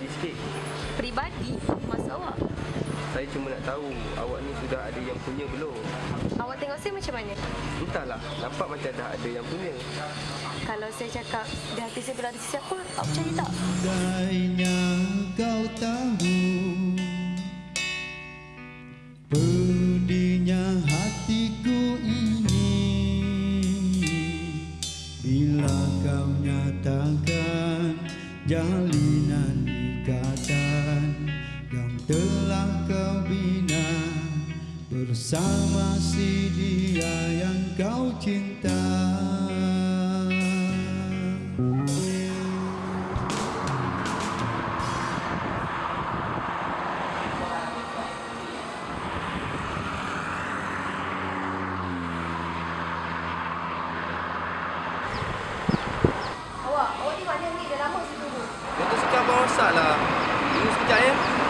peribadi sikit. Peribadi? Masa awak? Saya cuma nak tahu awak ni sudah ada yang punya belum? Awak tengok saya macam mana? Entahlah, nampak macam dah ada yang punya. Kalau saya cakap di hati saya berada siapa, awak percaya tak? Andainya kau tahu telah kau bina Bersama si dia yang kau cinta Awak, awak ni dah lama. Motor rosak lah. Tunggu sekejap ya.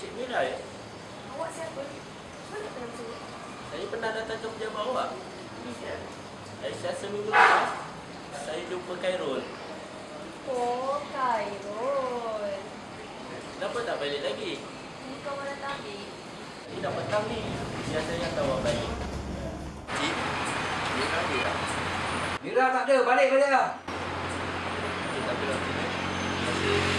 Cik Mira ya? Awak siapa? Mana kenal saya? Saya pernah datang ke pejabat awak. Ya. Aisyah seminggu lepas, saya jumpa Khairul. Oh, Khairul. Kenapa tak balik lagi? Ni kau mana tadi? Saya dah petang ni. Biar saya hantar awak balik. Cik, dia tak ada tak? Mira tak ada, balik balik lah. Kita bilang sini. Aku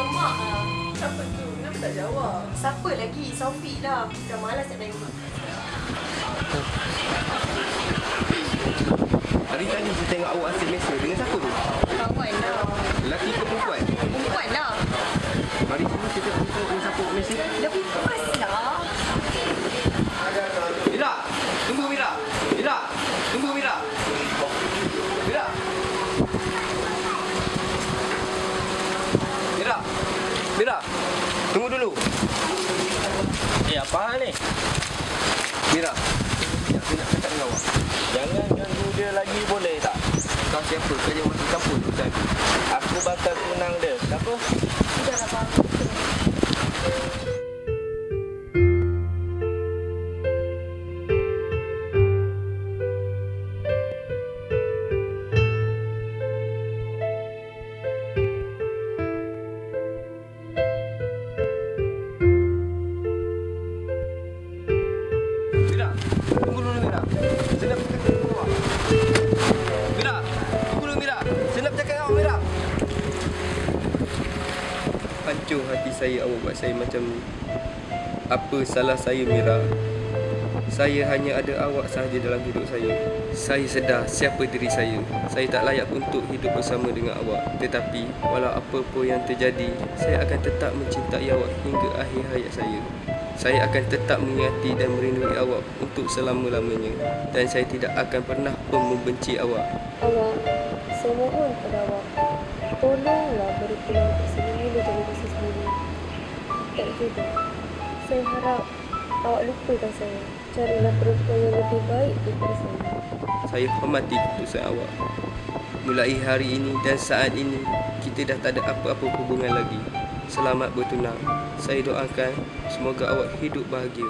Semak lah. Siapa tu? Kenapa tak jawab? Siapa lagi? Sofi lah. Dah malas nak tengok. Hari tadi saya tengok awak asyik mesej dengan siapa tu? Kawan lah. Lelaki ke perempuan? Perempuan lah. Mari sini kita tengok dengan siapa awak mesej. Lebih pas lah. Mira, tunggu Mira. Mira, tunggu Mira. Mira. Mira. Mira. Tunggu dulu. Eh, apa hal ni? Mira. Ya, nak cakap dengan awak. Jangan ganggu dia lagi boleh tak? Kau siapa? Kau jangan masuk campur urusan aku. Aku bakal tunang dia. Kenapa? Hancur hati saya awak buat saya macam ni. Apa salah saya Mira? Saya hanya ada awak sahaja dalam hidup saya. Saya sedar siapa diri saya. Saya tak layak untuk hidup bersama dengan awak. Tetapi walau apa pun yang terjadi, saya akan tetap mencintai awak hingga akhir hayat saya. Saya akan tetap mengingati dan merindui awak untuk selama-lamanya. Dan saya tidak akan pernah pun membenci awak. Awak, saya mohon pada awak, tolonglah beri peluang untuk saya memilih diri saya sendiri. Tak juga. Saya harap awak lupakan saya. Carilah perempuan yang lebih baik daripada saya. Saya hormati keputusan awak. Mulai hari ini dan saat ini, kita dah tak ada apa-apa hubungan lagi. Selamat bertunang. Saya doakan semoga awak hidup bahagia.